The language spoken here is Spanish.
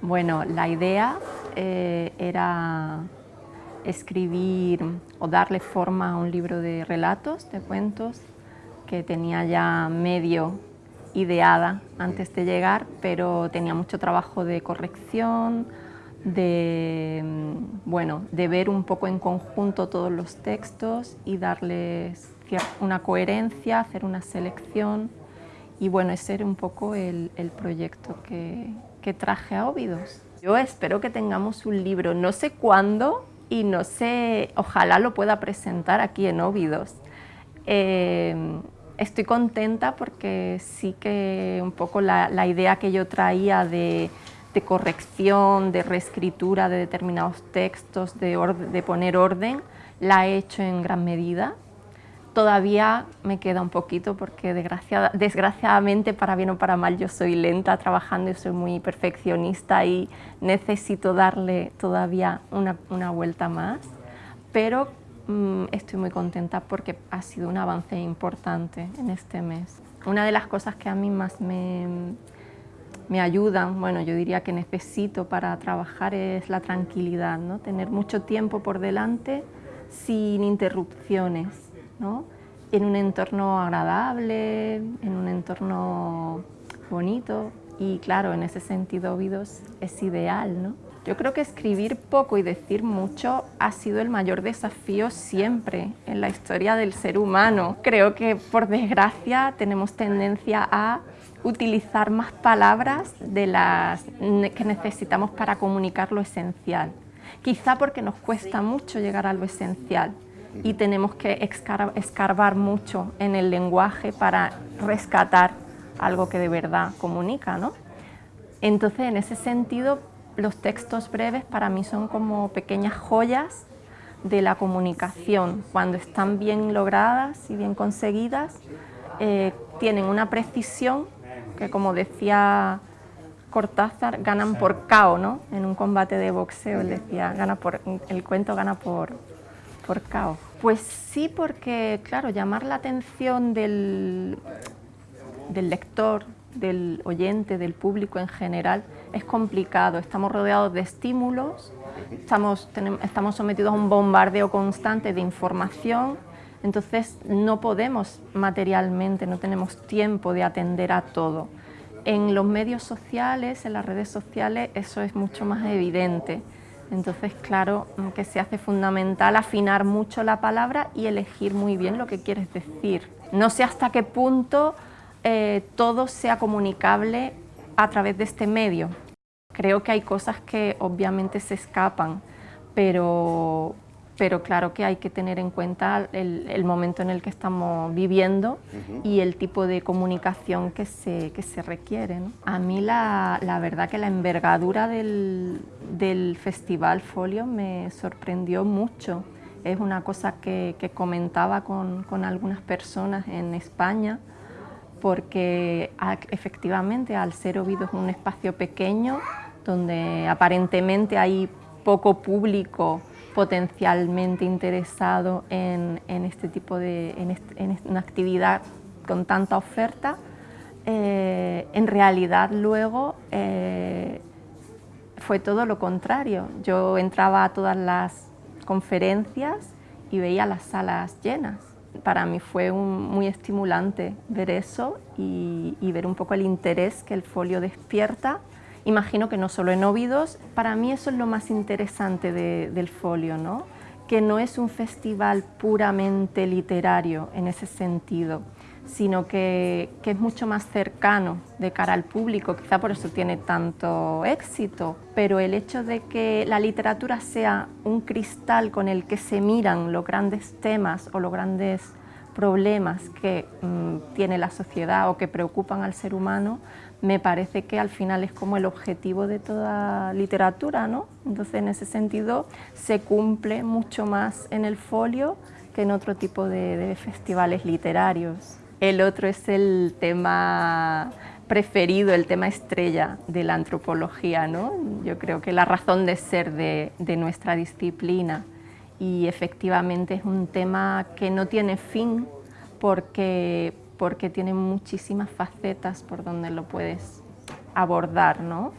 Bueno, la idea eh, era escribir o darle forma a un libro de relatos, de cuentos, que tenía ya medio ideada antes de llegar, pero tenía mucho trabajo de corrección, de, mm, bueno, de ver un poco en conjunto todos los textos y darles una coherencia, hacer una selección y bueno, ese era un poco el, proyecto que, traje a Óvidos. Yo espero que tengamos un libro, no sé cuándo y no sé, ojalá lo pueda presentar aquí en Óvidos. Eh, estoy contenta porque sí que un poco la, idea que yo traía de, corrección, de reescritura de determinados textos, de, de poner orden, la he hecho en gran medida Todavía me queda un poquito porque desgraciadamente, para bien o para mal, yo soy lenta trabajando y soy muy perfeccionista y necesito darle todavía una, vuelta más, pero mm, estoy muy contenta porque ha sido un avance importante en este mes. Una de las cosas que a mí más me, me ayudan, bueno, yo diría que necesito para trabajar es la tranquilidad, ¿no? tener mucho tiempo por delante sin interrupciones en un entorno agradable, en un entorno bonito y claro, en ese sentido Ovidos es ideal. ¿no? Yo creo que escribir poco y decir mucho ha sido el mayor desafío siempre en la historia del ser humano. Creo que por desgracia tenemos tendencia a utilizar más palabras de las que necesitamos para comunicar lo esencial. Quizá porque nos cuesta mucho llegar a lo esencial y tenemos que escarbar mucho en el lenguaje para rescatar algo que de verdad comunica. ¿no? Entonces, en ese sentido, los textos breves para mí son como pequeñas joyas de la comunicación. Cuando están bien logradas y bien conseguidas, eh, tienen una precisión que, como decía Cortázar, ganan por KO, ¿no? En un combate de boxeo, decía, el cuento gana por, por. Pues sí, porque claro, llamar la atención del, lector, del oyente, del público en general, es complicado. Estamos rodeados de estímulos, estamos sometidos a un bombardeo constante de información, entonces no podemos materialmente, no tenemos tiempo de atender a todo. En los medios sociales, en las redes sociales, eso es mucho más evidente. Entonces, claro que se hace fundamental afinar mucho la palabra y elegir muy bien lo que quieres decir. No sé hasta qué punto eh, todo sea comunicable a través de este medio. Creo que hay cosas que obviamente se escapan, pero, pero claro que hay que tener en cuenta el, momento en el que estamos viviendo y el tipo de comunicación que se, que se requiere. A mí la, la, verdad que la envergadura del, del, Festival Folio me sorprendió mucho. Es una cosa que, que comentaba con, con, algunas personas en España, porque efectivamente al ser Ovido es un espacio pequeño, donde aparentemente hay poco público potencialmente interesado en, este tipo de en, una actividad con tanta oferta, eh, en realidad luego eh, fue todo lo contrario. Yo entraba a todas las conferencias y veía las salas llenas. Para mí fue muy estimulante ver eso y ver un poco el interés que el folio despierta Imagino que no solo en Óvidos, para mí eso es lo más interesante del folio, ¿no? que no es un festival puramente literario en ese sentido, sino que, que, es mucho más cercano de cara al público, quizá por eso tiene tanto éxito, pero el hecho de que la literatura sea un cristal con el que se miran los grandes temas o los grandes problemas que mm, tiene la sociedad o que preocupan al ser humano, me parece que al final es como el objetivo de toda literatura, ¿no? Entonces, en ese sentido, se cumple mucho más en el folio que en otro tipo de, festivales literarios. El otro es el tema preferido, el tema estrella de la antropología, ¿no? Yo creo que la razón de ser de, de nuestra disciplina y efectivamente es un tema que no tiene fin porque, porque tiene muchísimas facetas por donde lo puedes abordar. ¿no?